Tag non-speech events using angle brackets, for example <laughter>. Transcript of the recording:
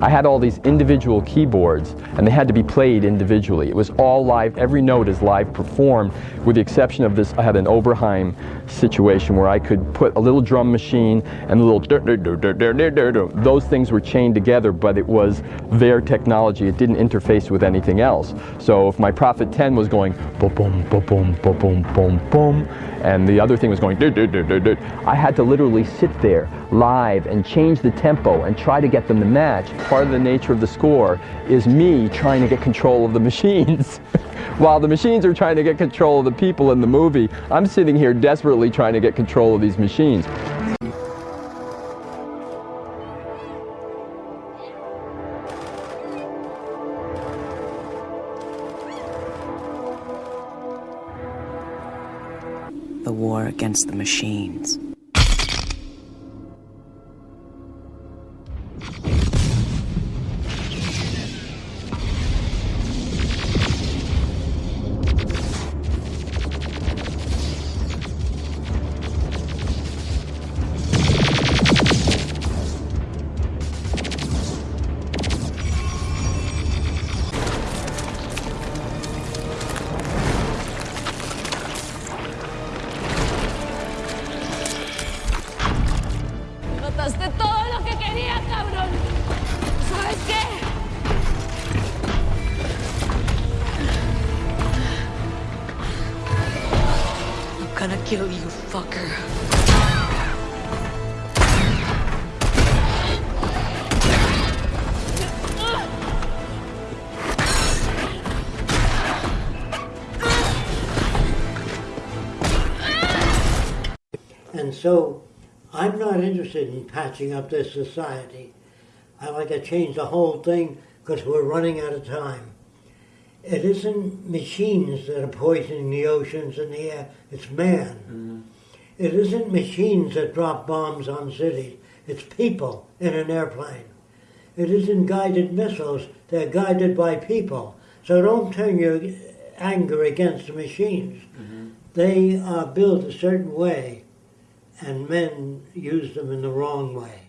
I had all these individual keyboards and they had to be played individually. It was all live, every note is live performed with the exception of this, I had an Oberheim situation where I could put a little drum machine and a little those things were chained together but it was their technology. It didn't interface with anything else. So if my Prophet 10 was going boom boom boom boom boom boom and the other thing was going I had to literally sit there live and change the tempo and try to get them to match. Part of the nature of the score is me trying to get control of the machines. <laughs> While the machines are trying to get control of the people in the movie, I'm sitting here desperately trying to get control of these machines. The war against the machines. Todo lo que quería, cabrón. ¿Sabes qué? I'm gonna kill you, fucker. And so I'm not interested in patching up this society. I like to change the whole thing because we're running out of time. It isn't machines that are poisoning the oceans and the air, it's man. Mm-hmm. It isn't machines that drop bombs on cities, it's people in an airplane. It isn't guided missiles, they're guided by people. So don't turn your anger against the machines. Mm-hmm. They are built a certain way and men use them in the wrong way.